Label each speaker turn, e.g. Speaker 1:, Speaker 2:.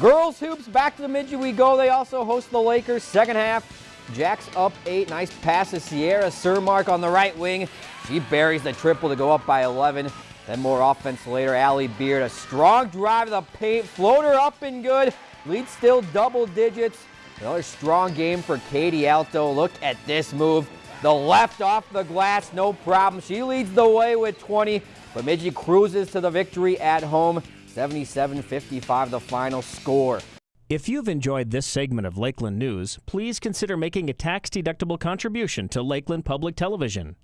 Speaker 1: Girls hoops, back to Bemidji we go. They also host the Lakers. Second half, Jacks up eight. Nice pass to Sierra Surmark on the right wing. She buries the triple to go up by 11. Then more offense later. Allie Beard, a strong drive to the paint. Floater up and good. Lead still double digits. Another strong game for Katie Alto. Look at this move. The left off the glass, no problem. She leads the way with 20. Bemidji cruises to the victory at home. 77-55 the final score.
Speaker 2: If you've enjoyed this segment of Lakeland News, please consider making a tax-deductible contribution to Lakeland Public Television.